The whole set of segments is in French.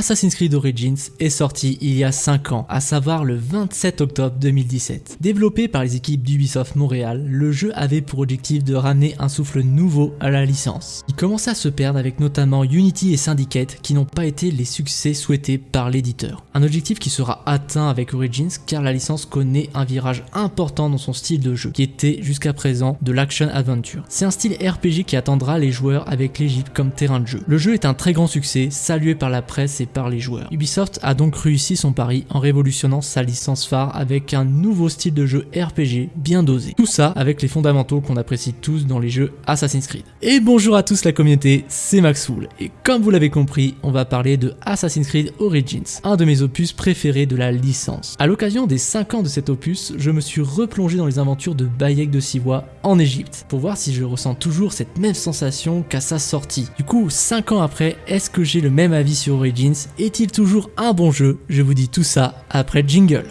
Assassin's Creed Origins est sorti il y a 5 ans, à savoir le 27 octobre 2017. Développé par les équipes d'Ubisoft Montréal, le jeu avait pour objectif de ramener un souffle nouveau à la licence. Il commençait à se perdre avec notamment Unity et Syndicate qui n'ont pas été les succès souhaités par l'éditeur. Un objectif qui sera atteint avec Origins car la licence connaît un virage important dans son style de jeu, qui était jusqu'à présent de l'action adventure. C'est un style RPG qui attendra les joueurs avec l'Egypte comme terrain de jeu. Le jeu est un très grand succès, salué par la presse et par les joueurs. Ubisoft a donc réussi son pari en révolutionnant sa licence phare avec un nouveau style de jeu RPG bien dosé. Tout ça avec les fondamentaux qu'on apprécie tous dans les jeux Assassin's Creed. Et bonjour à tous la communauté, c'est Maxwool, et comme vous l'avez compris, on va parler de Assassin's Creed Origins, un de mes opus préférés de la licence. A l'occasion des 5 ans de cet opus, je me suis replongé dans les aventures de Bayek de Siwa en Égypte, pour voir si je ressens toujours cette même sensation qu'à sa sortie. Du coup, 5 ans après, est-ce que j'ai le même avis sur Origins? Est-il toujours un bon jeu? Je vous dis tout ça après jingle.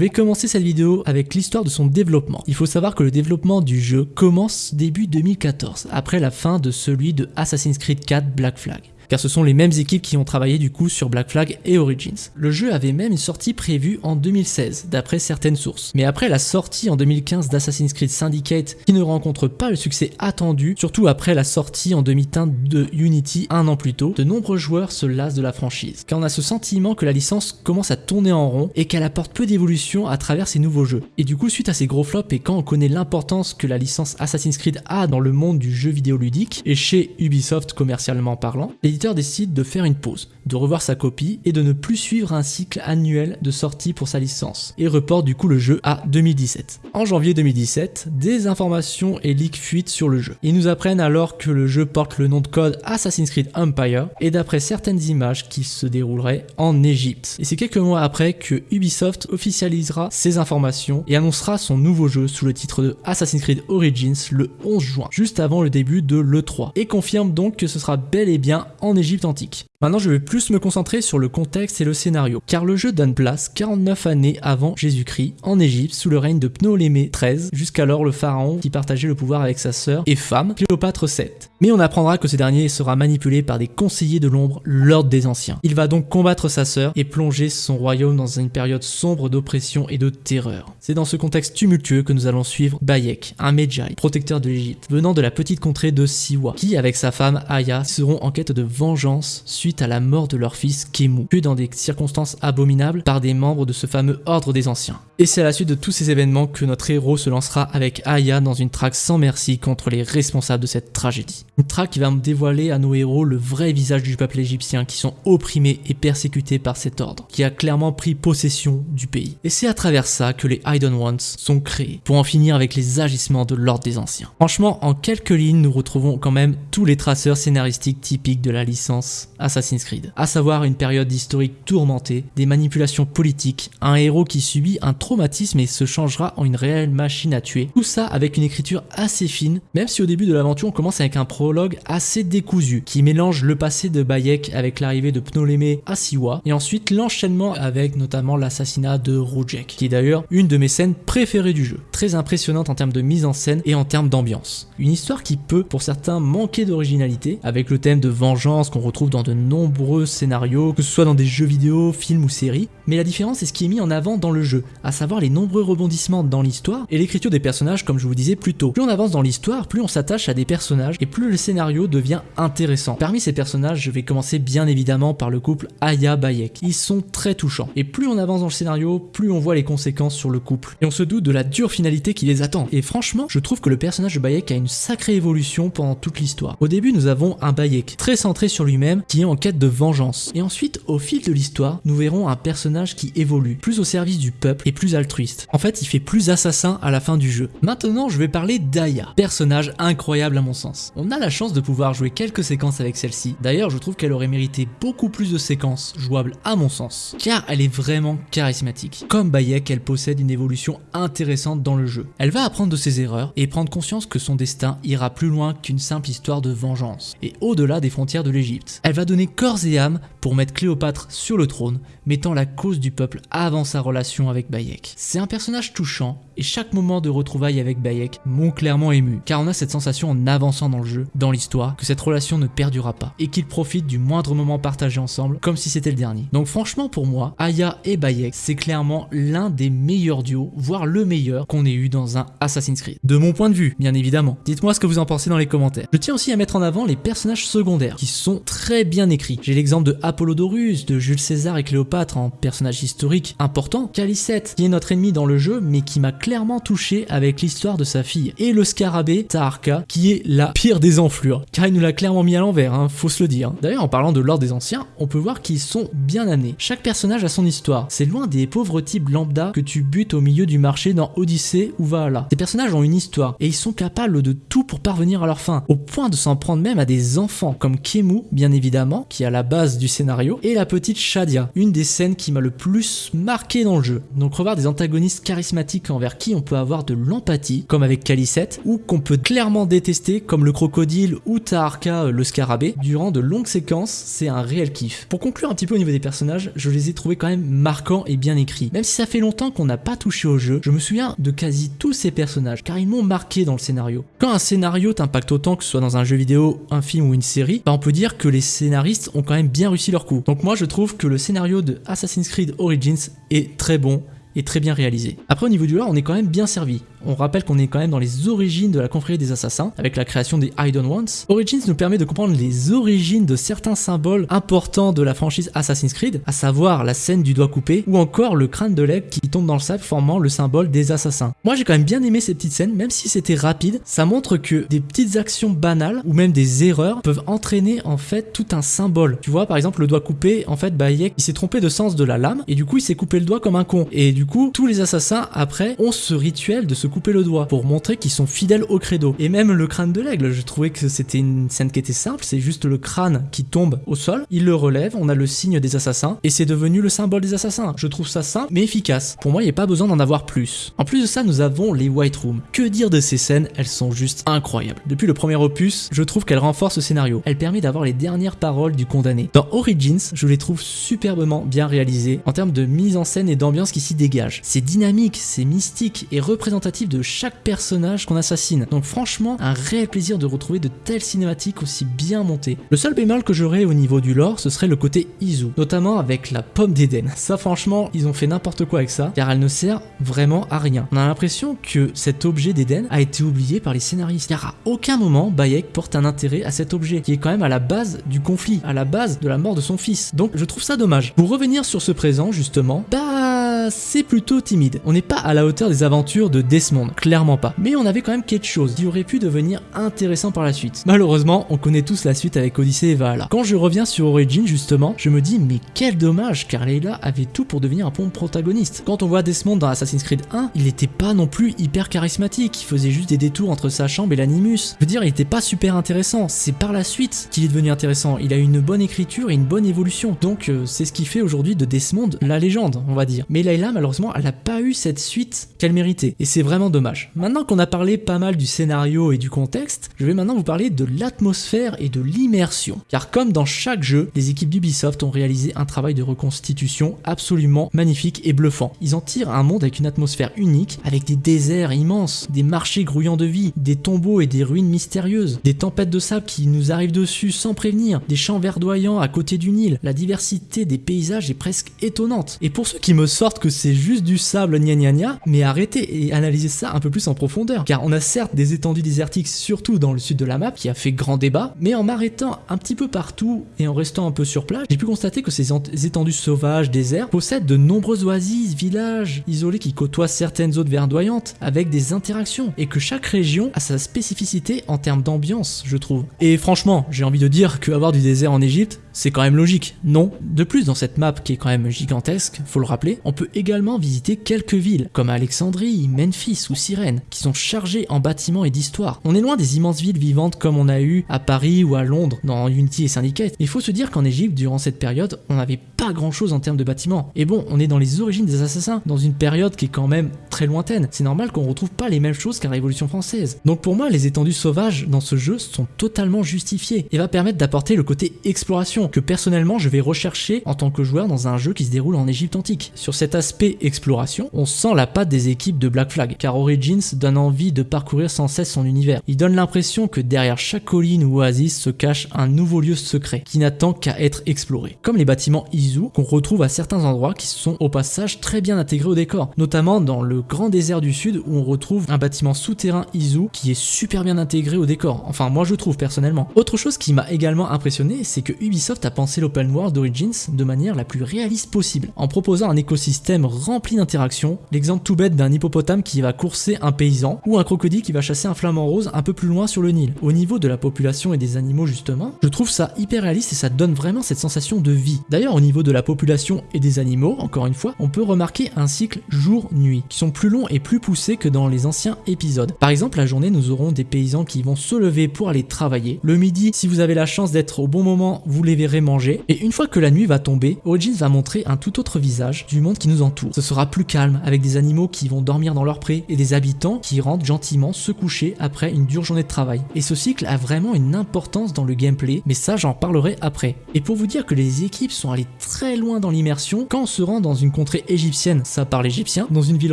Vais commencer cette vidéo avec l'histoire de son développement. Il faut savoir que le développement du jeu commence début 2014, après la fin de celui de Assassin's Creed 4 Black Flag car ce sont les mêmes équipes qui ont travaillé du coup sur Black Flag et Origins. Le jeu avait même une sortie prévue en 2016, d'après certaines sources. Mais après la sortie en 2015 d'Assassin's Creed Syndicate, qui ne rencontre pas le succès attendu, surtout après la sortie en demi-teinte de Unity un an plus tôt, de nombreux joueurs se lassent de la franchise, car on a ce sentiment que la licence commence à tourner en rond et qu'elle apporte peu d'évolution à travers ses nouveaux jeux. Et du coup, suite à ces gros flops et quand on connaît l'importance que la licence Assassin's Creed a dans le monde du jeu vidéo ludique, et chez Ubisoft commercialement parlant, décide de faire une pause, de revoir sa copie et de ne plus suivre un cycle annuel de sortie pour sa licence, et reporte du coup le jeu à 2017. En janvier 2017, des informations et leaks fuitent sur le jeu. Ils nous apprennent alors que le jeu porte le nom de code Assassin's Creed Empire, et d'après certaines images qu'il se déroulerait en Égypte. Et c'est quelques mois après que Ubisoft officialisera ces informations et annoncera son nouveau jeu sous le titre de Assassin's Creed Origins le 11 juin, juste avant le début de l'E3, et confirme donc que ce sera bel et bien en Égypte antique. Maintenant, je vais plus me concentrer sur le contexte et le scénario, car le jeu donne place 49 années avant Jésus-Christ, en Égypte, sous le règne de Ptolémée XIII, jusqu'alors le pharaon qui partageait le pouvoir avec sa sœur et femme, Cléopâtre VII. Mais on apprendra que ce dernier sera manipulé par des conseillers de l'ombre, l'ordre des anciens. Il va donc combattre sa sœur et plonger son royaume dans une période sombre d'oppression et de terreur. C'est dans ce contexte tumultueux que nous allons suivre Bayek, un Medjay, protecteur de l'Égypte, venant de la petite contrée de Siwa, qui, avec sa femme Aya, seront en quête de vengeance à la mort de leur fils Kemu, tué dans des circonstances abominables par des membres de ce fameux ordre des anciens. Et c'est à la suite de tous ces événements que notre héros se lancera avec Aya dans une traque sans merci contre les responsables de cette tragédie. Une traque qui va dévoiler à nos héros le vrai visage du peuple égyptien qui sont opprimés et persécutés par cet ordre, qui a clairement pris possession du pays. Et c'est à travers ça que les Hidden Ones sont créés, pour en finir avec les agissements de l'ordre des anciens. Franchement, en quelques lignes, nous retrouvons quand même tous les traceurs scénaristiques typiques de la licence Assassin's Creed, à savoir une période historique tourmentée, des manipulations politiques, un héros qui subit un traumatisme et se changera en une réelle machine à tuer. Tout ça avec une écriture assez fine, même si au début de l'aventure on commence avec un prologue assez décousu, qui mélange le passé de Bayek avec l'arrivée de Ptolémée à Siwa, et ensuite l'enchaînement avec notamment l'assassinat de Rujek, qui est d'ailleurs une de mes scènes préférées du jeu, très impressionnante en termes de mise en scène et en termes d'ambiance. Une histoire qui peut, pour certains, manquer d'originalité, avec le thème de vengeance qu'on retrouve dans de nombreux scénarios, que ce soit dans des jeux vidéo, films ou séries, mais la différence est ce qui est mis en avant dans le jeu, à savoir les nombreux rebondissements dans l'histoire et l'écriture des personnages comme je vous disais plus tôt. Plus on avance dans l'histoire, plus on s'attache à des personnages et plus le scénario devient intéressant. Parmi ces personnages, je vais commencer bien évidemment par le couple Aya Bayek. Ils sont très touchants et plus on avance dans le scénario, plus on voit les conséquences sur le couple et on se doute de la dure finalité qui les attend. Et franchement, je trouve que le personnage de Bayek a une sacrée évolution pendant toute l'histoire. Au début, nous avons un Bayek très centré sur lui-même qui est en quête de vengeance. Et ensuite, au fil de l'histoire, nous verrons un personnage qui évolue, plus au service du peuple et plus altruiste. En fait, il fait plus assassin à la fin du jeu. Maintenant, je vais parler d'Aya, personnage incroyable à mon sens. On a la chance de pouvoir jouer quelques séquences avec celle-ci. D'ailleurs, je trouve qu'elle aurait mérité beaucoup plus de séquences jouables à mon sens, car elle est vraiment charismatique. Comme Bayek, elle possède une évolution intéressante dans le jeu. Elle va apprendre de ses erreurs et prendre conscience que son destin ira plus loin qu'une simple histoire de vengeance, et au-delà des frontières de l'Égypte. Elle va donner corps et âme pour mettre Cléopâtre sur le trône, mettant la cause du peuple avant sa relation avec Bayek. C'est un personnage touchant, et chaque moment de retrouvailles avec Bayek m'ont clairement ému, car on a cette sensation en avançant dans le jeu, dans l'histoire, que cette relation ne perdura pas, et qu'ils profitent du moindre moment partagé ensemble, comme si c'était le dernier. Donc franchement pour moi, Aya et Bayek, c'est clairement l'un des meilleurs duos, voire le meilleur qu'on ait eu dans un Assassin's Creed. De mon point de vue, bien évidemment. Dites-moi ce que vous en pensez dans les commentaires. Je tiens aussi à mettre en avant les personnages secondaires, qui sont très bien écrits. J'ai l'exemple de Apollodorus, de Jules César et Cléopâtre en personnage historique important, Calicette, qui est notre ennemi dans le jeu, mais qui m'a clairement touché avec l'histoire de sa fille, et le scarabée, Taharka, qui est la pire des enflures, car il nous l'a clairement mis à l'envers, hein, faut se le dire. D'ailleurs, en parlant de l'ordre des anciens, on peut voir qu'ils sont bien amenés. Chaque personnage a son histoire, c'est loin des pauvres types lambda que tu butes au milieu du marché dans Odyssée ou Valhalla. Ces personnages ont une histoire, et ils sont capables de tout pour parvenir à leur fin, au point de s'en prendre même à des enfants, comme Kemu, bien évidemment, qui est à la base du scénario, et la petite Shadia, une des scènes qui m'a le plus marqué dans le jeu. Donc revoir des antagonistes charismatiques envers qui on peut avoir de l'empathie, comme avec Calicette, ou qu'on peut clairement détester, comme le crocodile ou Taharka euh, le scarabée, durant de longues séquences, c'est un réel kiff. Pour conclure un petit peu au niveau des personnages, je les ai trouvés quand même marquants et bien écrits. Même si ça fait longtemps qu'on n'a pas touché au jeu, je me souviens de quasi tous ces personnages, car ils m'ont marqué dans le scénario. Quand un scénario t'impacte autant que ce soit dans un jeu vidéo, un film ou une série, bah on peut dire que les scénaristes ont quand même bien réussi leur coup. Donc moi je trouve que le scénario de Assassin's Creed Origins est très bon et très bien réalisé. Après au niveau du lore, on est quand même bien servi. On rappelle qu'on est quand même dans les origines de la confrérie des assassins, avec la création des Hidden Ones. Origins nous permet de comprendre les origines de certains symboles importants de la franchise Assassin's Creed, à savoir la scène du doigt coupé, ou encore le crâne de l'aigle qui tombe dans le sable formant le symbole des assassins. Moi j'ai quand même bien aimé ces petites scènes, même si c'était rapide, ça montre que des petites actions banales, ou même des erreurs, peuvent entraîner en fait tout un symbole. Tu vois par exemple le doigt coupé, en fait Bayek il s'est trompé de sens de la lame, et du coup il s'est coupé le doigt comme un con. Et du coup tous les assassins après ont ce rituel de se couper le doigt pour montrer qu'ils sont fidèles au credo. Et même le crâne de l'aigle, je trouvais que c'était une scène qui était simple, c'est juste le crâne qui tombe au sol, il le relève, on a le signe des assassins et c'est devenu le symbole des assassins. Je trouve ça simple mais efficace. Pour moi, il n'y a pas besoin d'en avoir plus. En plus de ça, nous avons les White Rooms. Que dire de ces scènes? Elles sont juste incroyables. Depuis le premier opus, je trouve qu'elles renforcent le scénario. Elle permet d'avoir les dernières paroles du condamné. Dans Origins, je les trouve superbement bien réalisées en termes de mise en scène et d'ambiance qui s'y dégage. C'est dynamique, c'est mystique et représentatif de chaque personnage qu'on assassine. Donc franchement, un réel plaisir de retrouver de telles cinématiques aussi bien montées. Le seul bémol que j'aurais au niveau du lore, ce serait le côté Izu, notamment avec la pomme d'Eden. Ça franchement, ils ont fait n'importe quoi avec ça, car elle ne sert vraiment à rien. On a l'impression que cet objet d'Eden a été oublié par les scénaristes, car à aucun moment Bayek porte un intérêt à cet objet, qui est quand même à la base du conflit, à la base de la mort de son fils. Donc je trouve ça dommage. Pour revenir sur ce présent justement, bah c'est plutôt timide. On n'est pas à la hauteur des aventures de Desmond, clairement pas. Mais on avait quand même quelque chose qui aurait pu devenir intéressant par la suite. Malheureusement, on connaît tous la suite avec Odyssey et Valhalla. Quand je reviens sur Origin justement, je me dis mais quel dommage car Leila avait tout pour devenir un bon protagoniste. Quand on voit Desmond dans Assassin's Creed 1, il n'était pas non plus hyper charismatique, il faisait juste des détours entre sa chambre et l'animus. Je veux dire, il était pas super intéressant, c'est par la suite qu'il est devenu intéressant. Il a eu une bonne écriture et une bonne évolution. Donc euh, c'est ce qui fait aujourd'hui de Desmond la légende, on va dire. Mais Layla malheureusement, elle n'a pas eu cette suite qu'elle méritait et c'est vraiment dommage. Maintenant qu'on a parlé pas mal du scénario et du contexte, je vais maintenant vous parler de l'atmosphère et de l'immersion. Car comme dans chaque jeu, les équipes d'Ubisoft ont réalisé un travail de reconstitution absolument magnifique et bluffant. Ils en tirent un monde avec une atmosphère unique, avec des déserts immenses, des marchés grouillants de vie, des tombeaux et des ruines mystérieuses, des tempêtes de sable qui nous arrivent dessus sans prévenir, des champs verdoyants à côté du Nil. La diversité des paysages est presque étonnante. Et pour ceux qui me sortent que c'est juste du sable gna gna gna, mais arrêtez et analysez ça un peu plus en profondeur. Car on a certes des étendues désertiques, surtout dans le sud de la map, qui a fait grand débat, mais en m'arrêtant un petit peu partout et en restant un peu sur place, j'ai pu constater que ces étendues sauvages, déserts, possèdent de nombreuses oasis, villages isolés qui côtoient certaines zones verdoyantes, avec des interactions, et que chaque région a sa spécificité en termes d'ambiance, je trouve. Et franchement, j'ai envie de dire qu'avoir du désert en Égypte, C'est quand même logique, non De plus, dans cette map qui est quand même gigantesque, faut le rappeler, on peut également visiter quelques villes, comme Alexandrie, Memphis ou Cyrène, qui sont chargées en bâtiments et d'histoire. On est loin des immenses villes vivantes comme on a eu à Paris ou à Londres, dans Unity et Syndicate. Il faut se dire qu'en Égypte, durant cette période, on n'avait pas grand chose en termes de bâtiments. Et bon, on est dans les origines des assassins, dans une période qui est quand même très lointaine. C'est normal qu'on retrouve pas les mêmes choses qu'à la Révolution française. Donc pour moi, les étendues sauvages dans ce jeu sont totalement justifiées et va permettre d'apporter le côté exploration que personnellement je vais rechercher en tant que joueur dans un jeu qui se déroule en Égypte antique. Sur cet aspect exploration, on sent la patte des équipes de Black Flag, car Origins donne envie de parcourir sans cesse son univers. Il donne l'impression que derrière chaque colline ou oasis se cache un nouveau lieu secret qui n'attend qu'à être exploré. Comme les bâtiments Izu qu'on retrouve à certains endroits qui sont au passage très bien intégrés au décor, notamment dans le grand désert du sud où on retrouve un bâtiment souterrain Izu qui est super bien intégré au décor. Enfin moi je trouve personnellement. Autre chose qui m'a également impressionné, c'est que Ubisoft a pensé l'open world d'Origins de manière la plus réaliste possible, en proposant un écosystème rempli d'interactions, l'exemple tout bête d'un hippopotame qui va courser un paysan, ou un crocodile qui va chasser un flamant rose un peu plus loin sur le Nil. Au niveau de la population et des animaux justement, je trouve ça hyper réaliste et ça donne vraiment cette sensation de vie. D'ailleurs au niveau de la population et des animaux, encore une fois, on peut remarquer un cycle jour-nuit, qui sont plus longs et plus poussés que dans les anciens épisodes. Par exemple, la journée, nous aurons des paysans qui vont se lever pour aller travailler. Le midi, si vous avez la chance d'être au bon moment, vous les manger. Et une fois que la nuit va tomber, Origins va montrer un tout autre visage du monde qui nous entoure. Ce sera plus calme, avec des animaux qui vont dormir dans leur pré et des habitants qui rentrent gentiment se coucher après une dure journée de travail. Et ce cycle a vraiment une importance dans le gameplay, mais ça j'en parlerai après. Et pour vous dire que les équipes sont allées très loin dans l'immersion, quand on se rend dans une contrée égyptienne, ça parle égyptien, dans une ville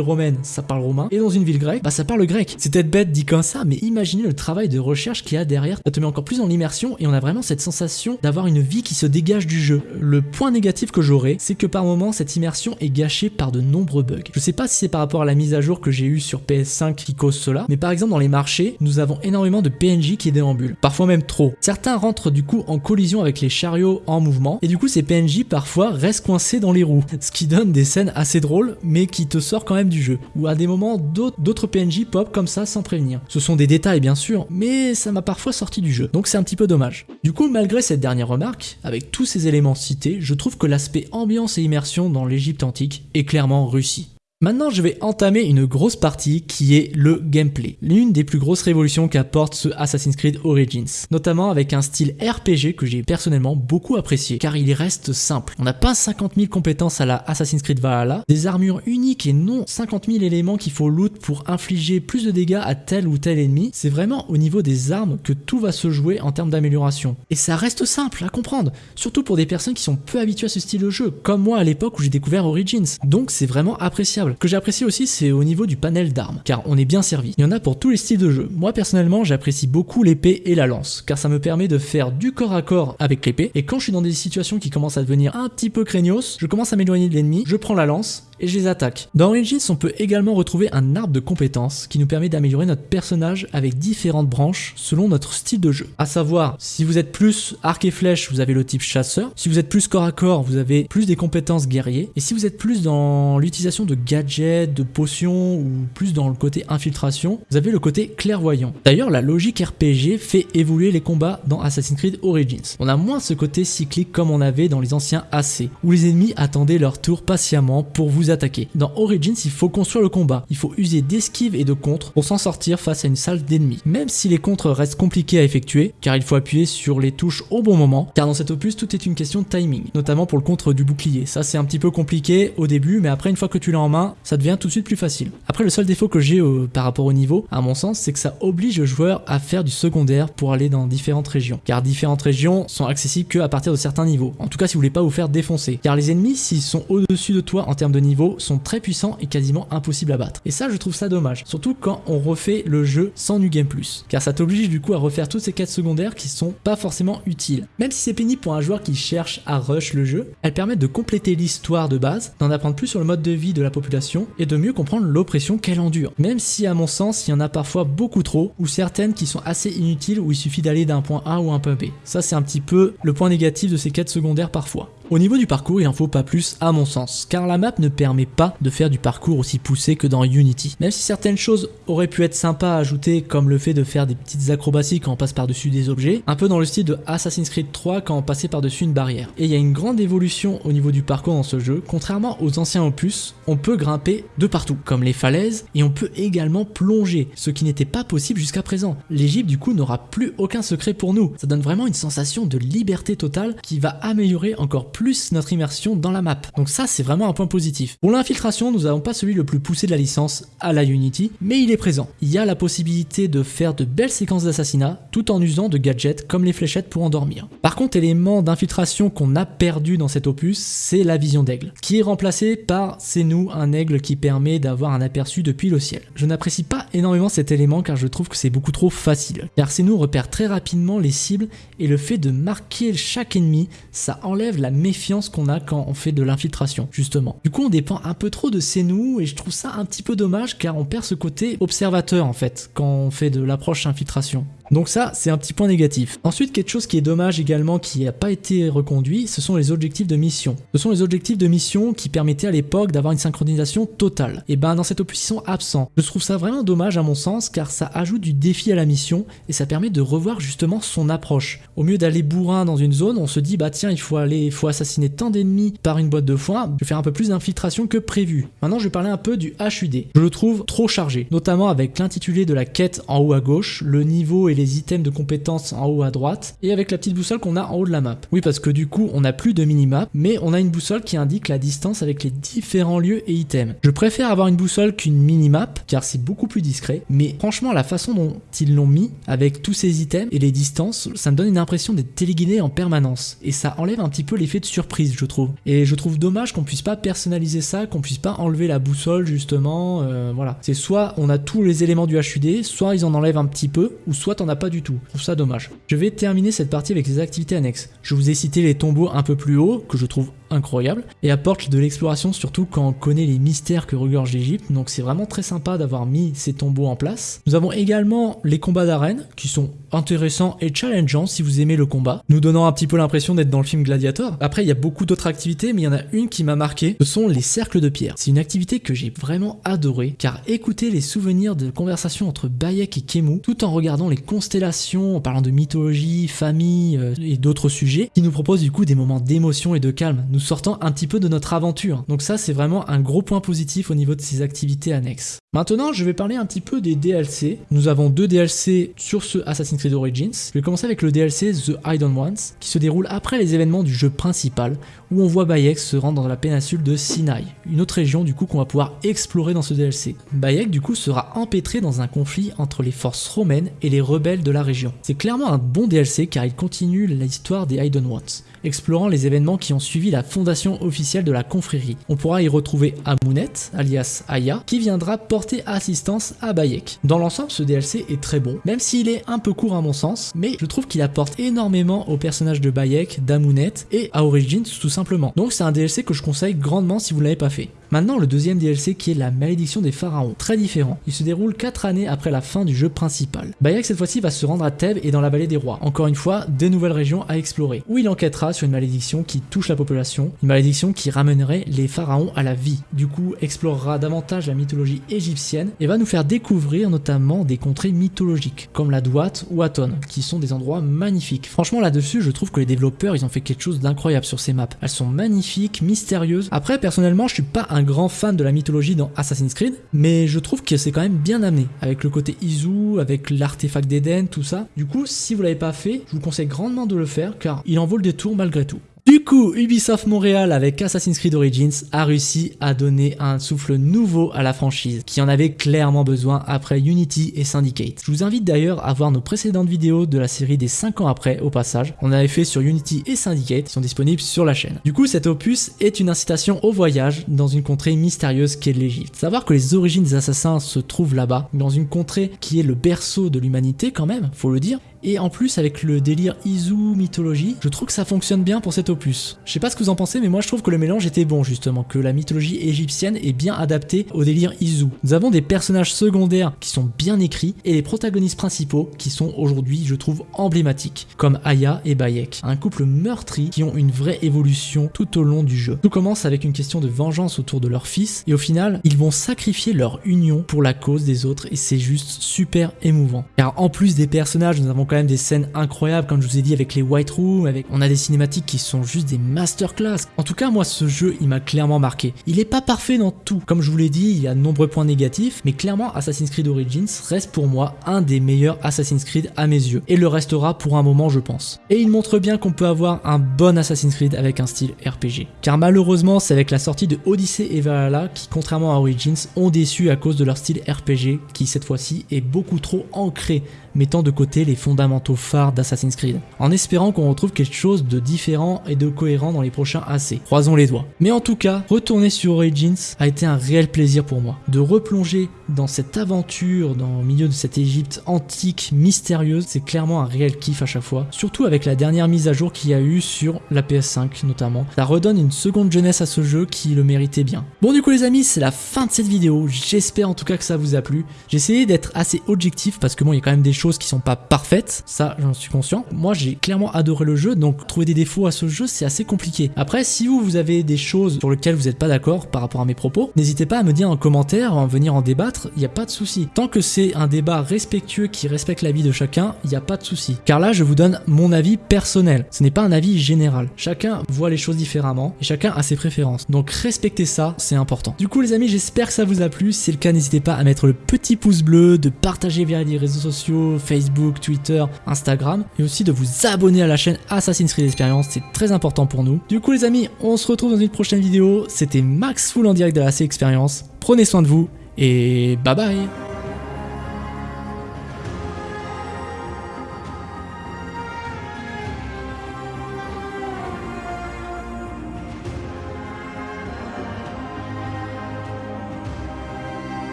romaine, ça parle romain, et dans une ville grecque, bah ça parle grec. C'est peut-être bête dit comme ça, mais imaginez le travail de recherche qu'il y a derrière, ça te met encore plus dans l'immersion et on a vraiment cette sensation d'avoir une vie qui se dégage du jeu. Le point négatif que j'aurais, c'est que par moments cette immersion est gâchée par de nombreux bugs. Je sais pas si c'est par rapport à la mise à jour que j'ai eue sur PS5 qui cause cela, mais par exemple dans les marchés, nous avons énormément de PNJ qui déambulent, parfois même trop. Certains rentrent du coup en collision avec les chariots en mouvement, et du coup ces PNJ parfois restent coincés dans les roues, ce qui donne des scènes assez drôles, mais qui te sort quand même du jeu, ou à des moments d'autres PNJ pop comme ça sans prévenir. Ce sont des détails bien sûr, mais ça m'a parfois sorti du jeu, donc c'est un petit peu dommage. Du coup, malgré cette dernière remarque, avec tous ces éléments cités, je trouve que l'aspect ambiance et immersion dans l'Égypte antique est clairement réussi. Maintenant, je vais entamer une grosse partie qui est le gameplay. L'une des plus grosses révolutions qu'apporte ce Assassin's Creed Origins. Notamment avec un style RPG que j'ai personnellement beaucoup apprécié, car il reste simple. On n'a pas 50 000 compétences à la Assassin's Creed Valhalla, des armures uniques et non 50 000 éléments qu'il faut loot pour infliger plus de dégâts à tel ou tel ennemi. C'est vraiment au niveau des armes que tout va se jouer en termes d'amélioration. Et ça reste simple à comprendre, surtout pour des personnes qui sont peu habituées à ce style de jeu, comme moi à l'époque où j'ai découvert Origins. Donc c'est vraiment appréciable que j'apprécie aussi, c'est au niveau du panel d'armes, car on est bien servi. Il y en a pour tous les styles de jeu. Moi personnellement, j'apprécie beaucoup l'épée et la lance, car ça me permet de faire du corps à corps avec l'épée, et quand je suis dans des situations qui commencent à devenir un petit peu craignos, je commence à m'éloigner de l'ennemi, je prends la lance, et je les attaque. Dans Origins, on peut également retrouver un arbre de compétences qui nous permet d'améliorer notre personnage avec différentes branches selon notre style de jeu. A savoir, si vous êtes plus arc et flèche, vous avez le type chasseur. Si vous êtes plus corps à corps, vous avez plus des compétences guerrier. Et si vous êtes plus dans l'utilisation de gadgets, de potions ou plus dans le côté infiltration, vous avez le côté clairvoyant. D'ailleurs, la logique RPG fait évoluer les combats dans Assassin's Creed Origins. On a moins ce côté cyclique comme on avait dans les anciens AC, où les ennemis attendaient leur tour patiemment pour vous attaquer. Dans Origins, il faut construire le combat. Il faut user d'esquive et de contre pour s'en sortir face à une salle d'ennemis. Même si les contres restent compliqués à effectuer, car il faut appuyer sur les touches au bon moment, car dans cet opus, tout est une question de timing, notamment pour le contre du bouclier. Ça, c'est un petit peu compliqué au début, mais après, une fois que tu l'as en main, ça devient tout de suite plus facile. Après, le seul défaut que j'ai euh, par rapport au niveau, à mon sens, c'est que ça oblige le joueur à faire du secondaire pour aller dans différentes régions, car différentes régions sont accessibles que à partir de certains niveaux. En tout cas, si vous voulez pas vous faire défoncer, car les ennemis, s'ils sont au-dessus de toi en termes de niveau, sont très puissants et quasiment impossibles à battre. Et ça, je trouve ça dommage, surtout quand on refait le jeu sans New Game Plus, car ça t'oblige du coup à refaire toutes ces quêtes secondaires qui sont pas forcément utiles. Même si c'est pénible pour un joueur qui cherche à rush le jeu, elles permettent de compléter l'histoire de base, d'en apprendre plus sur le mode de vie de la population et de mieux comprendre l'oppression qu'elle endure. Même si à mon sens, il y en a parfois beaucoup trop, ou certaines qui sont assez inutiles où il suffit d'aller d'un point A ou un point B. Ça c'est un petit peu le point négatif de ces quêtes secondaires parfois. Au niveau du parcours, il en faut pas plus à mon sens, car la map ne permet pas de faire du parcours aussi poussé que dans Unity. Même si certaines choses auraient pu être sympas à ajouter, comme le fait de faire des petites acrobaties quand on passe par-dessus des objets, un peu dans le style de Assassin's Creed 3 quand on passait par-dessus une barrière. Et il y a une grande évolution au niveau du parcours dans ce jeu, contrairement aux anciens opus, on peut grimper de partout, comme les falaises, et on peut également plonger, ce qui n'était pas possible jusqu'à présent. L'Egypte du coup n'aura plus aucun secret pour nous, ça donne vraiment une sensation de liberté totale qui va améliorer encore plus notre immersion dans la map. Donc ça c'est vraiment un point positif. Pour l'infiltration, nous n'avons pas celui le plus poussé de la licence à la Unity, mais il est présent. Il y a la possibilité de faire de belles séquences d'assassinat tout en usant de gadgets comme les fléchettes pour endormir. Par contre, élément d'infiltration qu'on a perdu dans cet opus, c'est la vision d'aigle, qui est remplacée par C'est nous, un aigle qui permet d'avoir un aperçu depuis le ciel. Je n'apprécie pas énormément cet élément car je trouve que c'est beaucoup trop facile, car C'est nous repère très rapidement les cibles et le fait de marquer chaque ennemi, ça enlève la qu'on a quand on fait de l'infiltration, justement. Du coup, on dépend un peu trop de C'est nous et je trouve ça un petit peu dommage car on perd ce côté observateur en fait quand on fait de l'approche infiltration. Donc ça, c'est un petit point négatif. Ensuite, quelque chose qui est dommage également, qui n'a pas été reconduit, ce sont les objectifs de mission. Ce sont les objectifs de mission qui permettaient à l'époque d'avoir une synchronisation totale. Et ben dans cette opus, ils sont absents. Je trouve ça vraiment dommage à mon sens, car ça ajoute du défi à la mission, et ça permet de revoir justement son approche. Au mieux d'aller bourrin dans une zone, on se dit, bah tiens, il faut aller, il faut assassiner tant d'ennemis par une boîte de foin, je vais faire un peu plus d'infiltration que prévu. Maintenant, je vais parler un peu du HUD. Je le trouve trop chargé, notamment avec l'intitulé de la quête en haut à gauche, le niveau et les items de compétences en haut à droite et avec la petite boussole qu'on a en haut de la map. Oui parce que du coup on n'a plus de minimap mais on a une boussole qui indique la distance avec les différents lieux et items. Je préfère avoir une boussole qu'une minimap car c'est beaucoup plus discret mais franchement la façon dont ils l'ont mis avec tous ces items et les distances ça me donne une impression d'être téléguidé en permanence et ça enlève un petit peu l'effet de surprise je trouve. Et je trouve dommage qu'on puisse pas personnaliser ça, qu'on puisse pas enlever la boussole justement, euh, voilà. C'est soit on a tous les éléments du HUD, soit ils en enlèvent un petit peu ou soit on pas du tout. Je trouve ça dommage. Je vais terminer cette partie avec les activités annexes. Je vous ai cité les tombeaux un peu plus haut, que je trouve incroyable et apporte de l'exploration surtout quand on connaît les mystères que regorge l'Egypte donc c'est vraiment très sympa d'avoir mis ces tombeaux en place. Nous avons également les combats d'arène qui sont intéressants et challengeants si vous aimez le combat, nous donnant un petit peu l'impression d'être dans le film Gladiator. Après il y a beaucoup d'autres activités mais il y en a une qui m'a marqué, ce sont les cercles de pierre. C'est une activité que j'ai vraiment adoré car écouter les souvenirs de conversations entre Bayek et Kemu tout en regardant les constellations, en parlant de mythologie, famille euh, et d'autres sujets qui nous proposent du coup des moments d'émotion et de calme sortant un petit peu de notre aventure. Donc ça c'est vraiment un gros point positif au niveau de ces activités annexes. Maintenant je vais parler un petit peu des DLC. Nous avons deux DLC sur ce Assassin's Creed Origins. Je vais commencer avec le DLC The Hidden Ones qui se déroule après les événements du jeu principal où on voit Bayek se rendre dans la péninsule de Sinai, une autre région du coup qu'on va pouvoir explorer dans ce DLC. Bayek du coup sera empêtré dans un conflit entre les forces romaines et les rebelles de la région. C'est clairement un bon DLC car il continue l'histoire des Hidden Ones explorant les événements qui ont suivi la fondation officielle de la confrérie. On pourra y retrouver Amunet, alias Aya, qui viendra porter assistance à Bayek. Dans l'ensemble, ce DLC est très bon, même s'il est un peu court à mon sens, mais je trouve qu'il apporte énormément au personnage de Bayek, d'Amunet et à Origins tout simplement. Donc c'est un DLC que je conseille grandement si vous ne l'avez pas fait. Maintenant, le deuxième DLC qui est la malédiction des pharaons, très différent. Il se déroule 4 années après la fin du jeu principal. Bayek cette fois-ci va se rendre à Thèbes et dans la vallée des rois. Encore une fois, des nouvelles régions à explorer, où il enquêtera sur une malédiction qui touche la population, une malédiction qui ramènerait les pharaons à la vie. Du coup, explorera davantage la mythologie égyptienne et va nous faire découvrir notamment des contrées mythologiques, comme la Douate ou Aton, qui sont des endroits magnifiques. Franchement, là-dessus, je trouve que les développeurs, ils ont fait quelque chose d'incroyable sur ces maps. Elles sont magnifiques, mystérieuses. Après, personnellement, je suis pas un grand fan de la mythologie dans Assassin's Creed, mais je trouve que c'est quand même bien amené, avec le côté Izu, avec l'artefact d'Eden, tout ça. Du coup, si vous l'avez pas fait, je vous conseille grandement de le faire, car il en vaut le détour malgré tout. Du coup, Ubisoft Montréal avec Assassin's Creed Origins a réussi à donner un souffle nouveau à la franchise, qui en avait clairement besoin après Unity et Syndicate. Je vous invite d'ailleurs à voir nos précédentes vidéos de la série des 5 ans après au passage. On avait fait sur Unity et Syndicate, qui sont disponibles sur la chaîne. Du coup, cet opus est une incitation au voyage dans une contrée mystérieuse qu'est l'Égypte. Savoir que les origines des assassins se trouvent là-bas, dans une contrée qui est le berceau de l'humanité quand même, faut le dire, Et en plus, avec le délire Izu mythologie, je trouve que ça fonctionne bien pour cet opus. Je sais pas ce que vous en pensez, mais moi je trouve que le mélange était bon justement, que la mythologie égyptienne est bien adaptée au délire Izu. Nous avons des personnages secondaires qui sont bien écrits et les protagonistes principaux qui sont aujourd'hui, je trouve, emblématiques, comme Aya et Bayek, un couple meurtri qui ont une vraie évolution tout au long du jeu. Tout commence avec une question de vengeance autour de leur fils et au final, ils vont sacrifier leur union pour la cause des autres et c'est juste super émouvant. Car en plus des personnages, nous avons quand même des scènes incroyables, comme je vous ai dit, avec les White Rooms, avec... on a des cinématiques qui sont juste des masterclass. En tout cas, moi, ce jeu, il m'a clairement marqué. Il est pas parfait dans tout. Comme je vous l'ai dit, il y a de nombreux points négatifs, mais clairement, Assassin's Creed Origins reste pour moi un des meilleurs Assassin's Creed à mes yeux, et le restera pour un moment, je pense. Et il montre bien qu'on peut avoir un bon Assassin's Creed avec un style RPG. Car malheureusement, c'est avec la sortie de Odyssey et Valhalla qui, contrairement à Origins, ont déçu à cause de leur style RPG, qui cette fois-ci est beaucoup trop ancré mettant de côté les fondamentaux phares d'Assassin's Creed, en espérant qu'on retrouve quelque chose de différent et de cohérent dans les prochains AC. Croisons les doigts. Mais en tout cas, retourner sur Origins a été un réel plaisir pour moi. De replonger dans cette aventure, dans le milieu de cette Égypte antique, mystérieuse, c'est clairement un réel kiff à chaque fois. Surtout avec la dernière mise à jour qu'il y a eu sur la PS5 notamment. Ça redonne une seconde jeunesse à ce jeu qui le méritait bien. Bon du coup les amis, c'est la fin de cette vidéo. J'espère en tout cas que ça vous a plu. J'ai essayé d'être assez objectif parce que bon, il y a quand même des choses qui sont pas parfaites, ça j'en suis conscient. Moi j'ai clairement adoré le jeu, donc trouver des défauts à ce jeu c'est assez compliqué. Après si vous, vous avez des choses sur lesquelles vous n'êtes pas d'accord par rapport à mes propos, n'hésitez pas à me dire en commentaire, en venir en débattre, il n'y a pas de souci. Tant que c'est un débat respectueux qui respecte la vie de chacun, il n'y a pas de souci. Car là je vous donne mon avis personnel, ce n'est pas un avis général. Chacun voit les choses différemment et chacun a ses préférences. Donc respectez ça, c'est important. Du coup les amis, j'espère que ça vous a plu. Si c'est le cas, n'hésitez pas à mettre le petit pouce bleu, de partager via les réseaux sociaux, Facebook, Twitter, Instagram, et aussi de vous abonner à la chaîne Assassin's Creed Experience, c'est très important pour nous. Du coup les amis, on se retrouve dans une prochaine vidéo, c'était Max Full en direct de la C Experience, prenez soin de vous, et bye bye